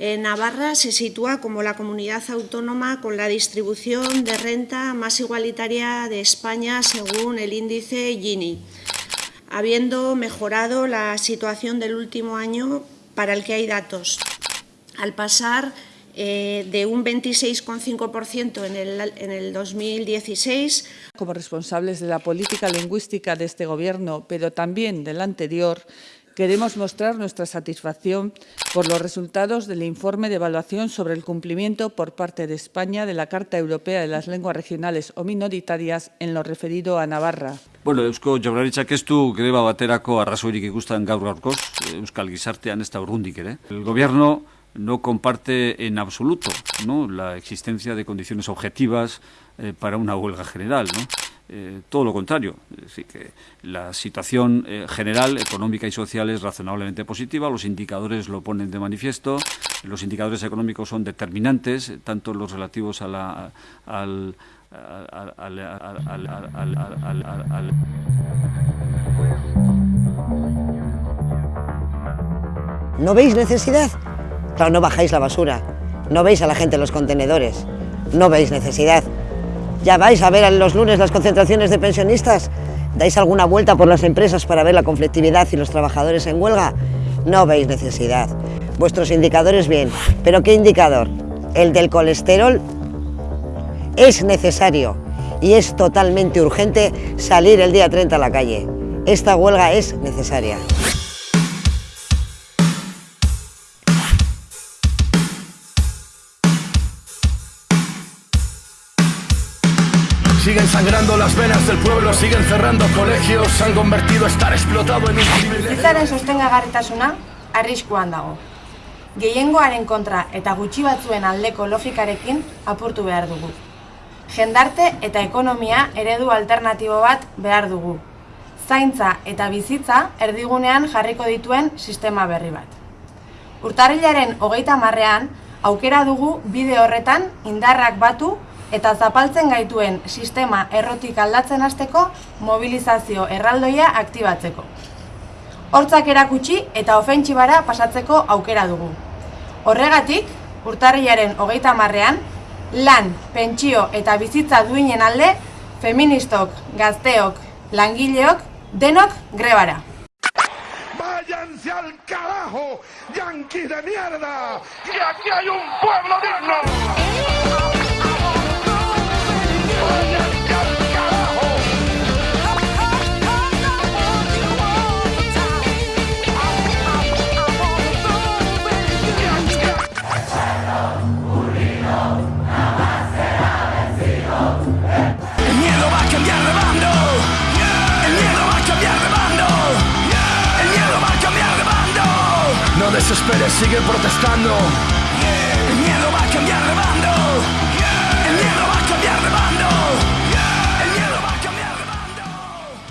Navarra se sitúa como la comunidad autónoma con la distribución de renta más igualitaria de España según el índice Gini, habiendo mejorado la situación del último año para el que hay datos, al pasar eh, de un 26,5% en el, en el 2016. Como responsables de la política lingüística de este Gobierno, pero también del anterior, queremos mostrar nuestra satisfacción por los resultados del informe de evaluación sobre el cumplimiento por parte de España de la Carta Europea de las Lenguas Regionales o Minoritarias en lo referido a Navarra. Bueno, Eusko Jaurlaritzak ez greba baterako arrazoirik ikusten gaur gaurkoz, Euskal Gizartean ez da urrundik ere. El gobierno no comparte en absoluto ¿no? la existencia de condiciones objetivas eh, para una huelga general. ¿no? Eh, todo lo contrario, es decir, que la situación eh, general, económica y social es razonablemente positiva, los indicadores lo ponen de manifiesto, los indicadores económicos son determinantes, tanto los relativos a la, al, ¿No veis necesidad? Claro, no bajáis la basura, no veis a la gente en los contenedores, no veis necesidad. ¿Ya vais a ver los lunes las concentraciones de pensionistas? ¿Dais alguna vuelta por las empresas para ver la conflictividad y los trabajadores en huelga? No veis necesidad. Vuestros indicadores bien, pero ¿qué indicador? El del colesterol es necesario y es totalmente urgente salir el día 30 a la calle. Esta huelga es necesaria. Siguen sangrando las venas del pueblo, siguen cerrando colegios, han convertido estar explotado en un privilegio. Bizitzaren sostengagarritasuna arriskuan dago. Gehiengoaren kontra eta gutxi batzuen aldeko logikarekin apurtu behar dugu. Jendarte eta ekonomia eredu alternatibo bat behar dugu. Zaintza eta bizitza erdigunean jarriko dituen sistema berri bat. Urtarrilaren hogeita marrean, aukera dugu bide horretan indarrak batu eta zapaltzen gaituen sistema errotik aldatzen hasteko mobilizazio erraldoia aktibatzeko. Hortzak erakutsi eta ofentsibara pasatzeko aukera dugu. Horregatik, urtarriaren hogeita marrean, lan, pentsio eta bizitza duinen alde, feministok, gazteok, langileok, denok grebara. ¡Váyanse al carajo, yanquis de mierda! ¡Y aquí hay un pueblo digno! Desesperes, sigue protestando.